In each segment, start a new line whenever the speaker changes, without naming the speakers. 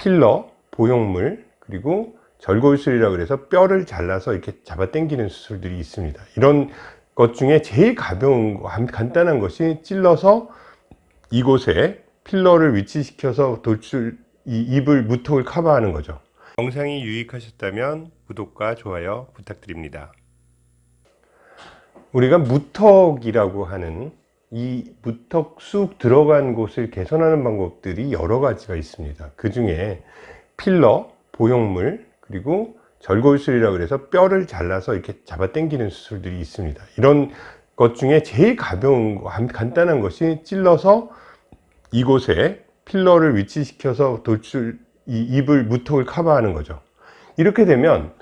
필러, 보형물, 그리고 절골술이라고 그래서 뼈를 잘라서 이렇게 잡아 당기는 수술들이 있습니다. 이런 것 중에 제일 가벼운 거, 간단한 것이 찔러서 이곳에 필러를 위치시켜서 돌출, 이 입을, 무턱을 커버하는 거죠. 영상이 유익하셨다면 구독과 좋아요 부탁드립니다. 우리가 무턱이라고 하는 이 무턱 쑥 들어간 곳을 개선하는 방법들이 여러 가지가 있습니다. 그 중에 필러, 보형물, 그리고 절골술이라고 그래서 뼈를 잘라서 이렇게 잡아 당기는 수술들이 있습니다. 이런 것 중에 제일 가벼운 거, 간단한 것이 찔러서 이곳에 필러를 위치시켜서 돌출, 이 입을, 무턱을 커버하는 거죠. 이렇게 되면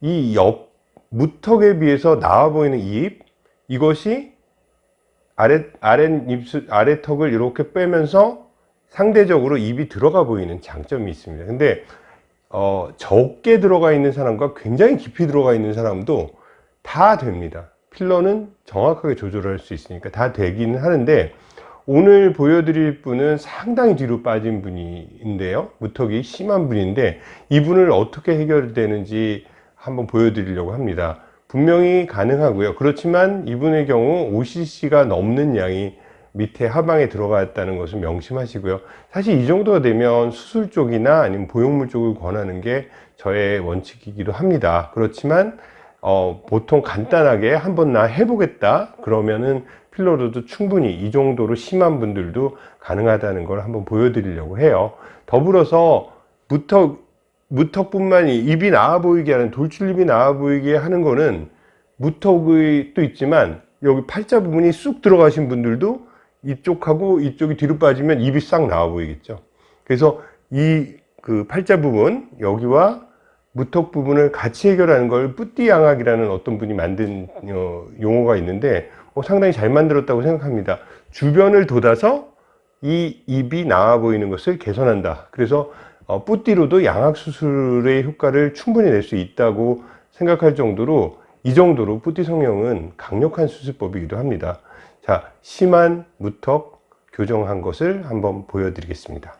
이 옆 무턱에 비해서 나와 보이는 입, 이것이 아래, 아래 입술, 아래 턱을 이렇게 빼면서 상대적으로 입이 들어가 보이는 장점이 있습니다. 근데 어, 적게 들어가 있는 사람과 굉장히 깊이 들어가 있는 사람도 다 됩니다. 필러는 정확하게 조절할 수 있으니까 다 되기는 하는데 오늘 보여드릴 분은 상당히 뒤로 빠진 분인데요. 무턱이 심한 분인데 이분을 어떻게 해결되는지 한번 보여드리려고 합니다. 분명히 가능하고요. 그렇지만 이분의 경우 5cc가 넘는 양이 밑에 하방에 들어갔다는 것을 명심하시고요. 사실 이 정도가 되면 수술 쪽이나 아니면 보형물 쪽을 권하는 게 저의 원칙이기도 합니다. 그렇지만 어, 보통 간단하게 한번 나 해보겠다 그러면은 필러로도 충분히 이 정도로 심한 분들도 가능하다는 걸 한번 보여드리려고 해요. 더불어서 무턱, 무턱뿐만이 입이 나와 보이게 하는 돌출입이 나와 보이게 하는 거는 무턱의 또 있지만 여기 팔자 부분이 쑥 들어가신 분들도 이쪽하고 이쪽이 뒤로 빠지면 입이 싹 나와 보이겠죠. 그래서 이 그 팔자 부분 여기와 무턱 부분을 같이 해결하는 걸 뿌띠 양악이라는 어떤 분이 만든 어, 용어가 있는데 어, 상당히 잘 만들었다고 생각합니다. 주변을 돋아서 이 입이 나와 보이는 것을 개선한다. 그래서 어, 뿌띠로도 양악 수술의 효과를 충분히 낼 수 있다고 생각할 정도로 이 정도로 뿌띠 성형은 강력한 수술법이기도 합니다 자, 심한 무턱 교정한 것을 한번 보여드리겠습니다.